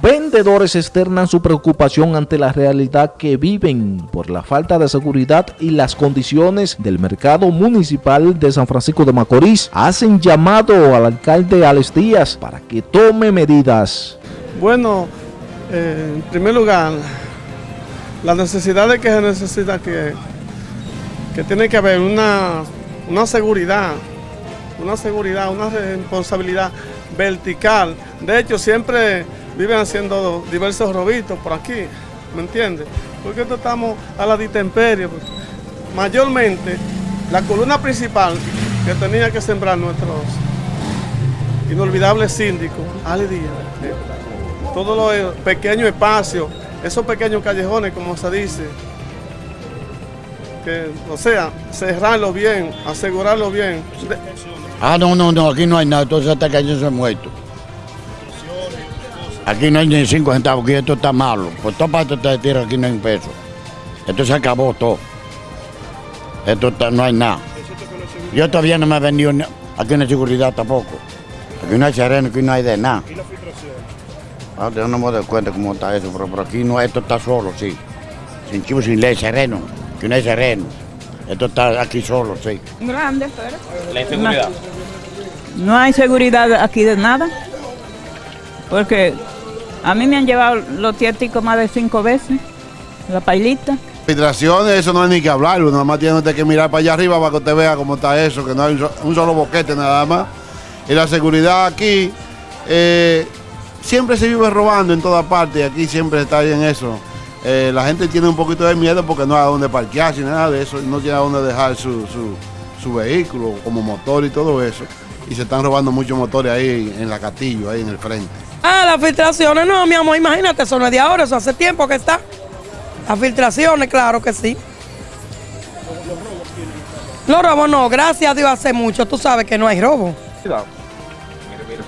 Vendedores externan su preocupación ante la realidad que viven por la falta de seguridad y las condiciones del mercado municipal de San Francisco de Macorís. Hacen llamado al alcalde Alex Díaz para que tome medidas. Bueno, eh, en primer lugar, la necesidad de que se necesita que, que tiene que haber una, una seguridad, una seguridad, una responsabilidad vertical. De hecho, siempre viven haciendo diversos robitos por aquí, ¿me entiendes? Porque estamos a la distemperie. Mayormente, la columna principal que tenía que sembrar nuestros inolvidables síndicos, Ali Díaz, eh, todos los pequeños espacios, esos pequeños callejones, como se dice, que, o sea, cerrarlo bien, asegurarlo bien. Ah, no, no, no, aquí no hay nada, entonces hasta que se muerto. Aquí no hay ni cinco centavos, aquí esto está malo. Por todas partes de tierra aquí no hay un peso. Esto se acabó todo. Esto está, no hay nada. Yo todavía no me he vendido aquí no hay seguridad tampoco. Aquí no hay sereno, aquí no hay de nada. ¿Y la filtración? Ah, yo no me doy cuenta cómo está eso, pero, por aquí no, esto está solo, sí. Sin chivo, sin ley, sereno. Aquí no hay sereno. Esto está aquí solo, sí. Grande, pero. La inseguridad. No, no hay seguridad aquí de nada. Porque a mí me han llevado los tiéticos más de cinco veces, la pailita. Filtraciones, eso no hay ni que hablar, nada más tiene que mirar para allá arriba para que usted vea cómo está eso, que no hay un solo boquete nada más. Y la seguridad aquí, eh, siempre se vive robando en toda parte y aquí siempre está bien eso. Eh, la gente tiene un poquito de miedo porque no hay a dónde parquearse nada de eso, no tiene a dónde dejar su, su vehículo como motor y todo eso. Y se están robando muchos motores ahí en la Castillo, ahí en el frente. Ah, las filtraciones no, mi amor, imagínate, eso no es de ahora, eso hace tiempo que está. Las filtraciones, claro que sí. Los robos no, gracias a Dios hace mucho, tú sabes que no hay robo.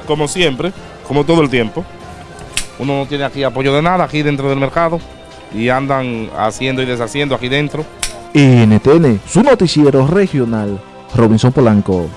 Como siempre, como todo el tiempo. Uno no tiene aquí apoyo de nada aquí dentro del mercado y andan haciendo y deshaciendo aquí dentro. NTN, su noticiero regional, Robinson Polanco.